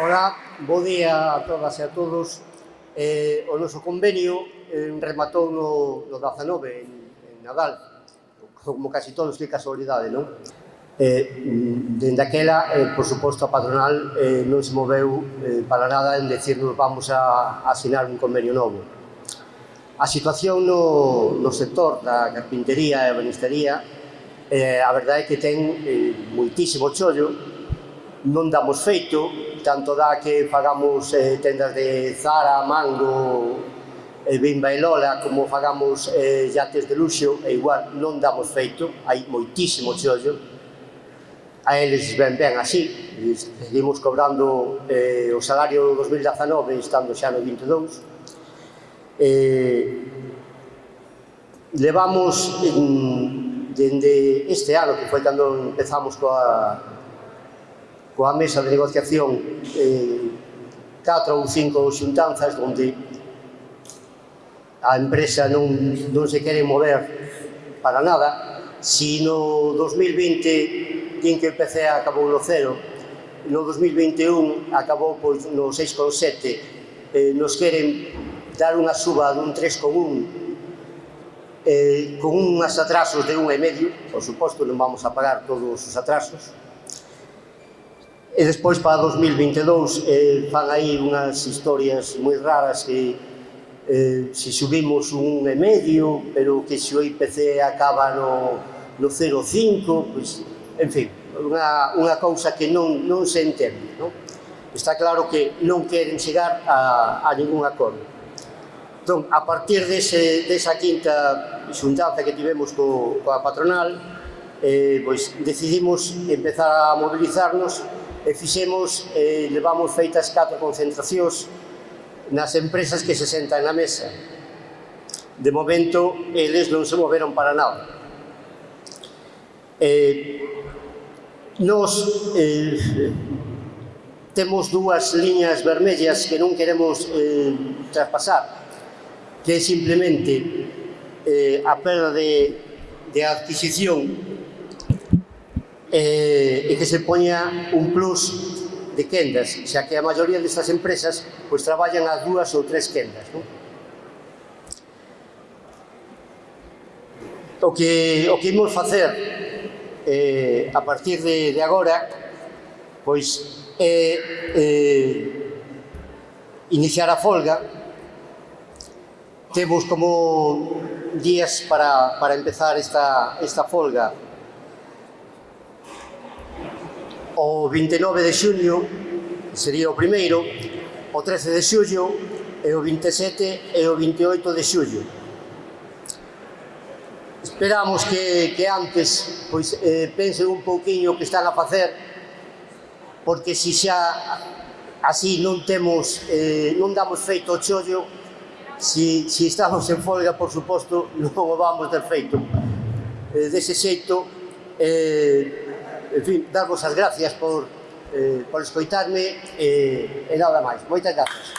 Ola, bo día a todas e a todos. Eh, o noso convenio eh, rematou no, no 19, en, en Nadal, como casi todos, que casualidade, non? Eh, dende aquela, eh, por suposto, a patronal eh, non se moveu eh, para nada en decirnos vamos a, a asinar un convenio novo. A situación no, no sector da carpintería e banistería eh, a verdade é que ten eh, moitísimo chollo, non damos feito, tanto dá que fagamos eh, tendas de Zara, Mango, eh, Bimba e Lola, como fagamos eh, yates de luxo, e igual non damos feito, hai moitísimo chollo, a eles ben ben así, seguimos cobrando eh, o salario 2019 estando xa no 22, eh, levamos mm, dende este ano, que foi cando empezamos coa, coa mesa de negociación eh, catro ou cinco xuntanzas onde a empresa non, non se quere mover para nada. Si no 2020 din que o PC acabou no cero, no 2021 acabou pois, no 6,7, eh, nos queren dar unha suba dun 3,1, eh, con unhas atrasos de un e medio, por suposto non vamos a pagar todos os atrasos, E despois para 2022 eh, fan aí unhas historias moi raras que eh, se subimos un e medio, pero que se o IPC acaba no, no 0,5, pois, en fin, unha, unha cousa que non, non se entende. Non? Está claro que non queren chegar a, a ningún acordo. Entón, a partir dese, desa quinta xuntanza que tivemos co, coa patronal, eh, pois decidimos empezar a mobilizarnos e fixemos, eh, levamos feitas catro concentracións nas empresas que se sentan na mesa. De momento, eles non se moveron para nada. Eh, nos eh, temos dúas liñas vermellas que non queremos eh, traspasar, que é simplemente eh, a perda de, de adquisición eh, e que se poña un plus de quendas, xa que a maioría destas empresas pois traballan a dúas ou tres quendas. Non? O que, o que imos facer eh, a partir de, de agora pois é eh, eh, iniciar a folga temos como días para, para empezar esta, esta folga O 29 de xuño sería o primeiro, o 13 de xullo e o 27 e o 28 de xullo. Esperamos que, que antes pois, eh, pensen un pouquiño o que están a facer, porque se xa así non temos, eh, non damos feito o chollo, se, si, se si estamos en folga, por suposto, non o vamos ter feito. Eh, dese xeito, eh, en fin, darvos as gracias por, eh, por escoitarme eh, e nada máis. Moitas grazas.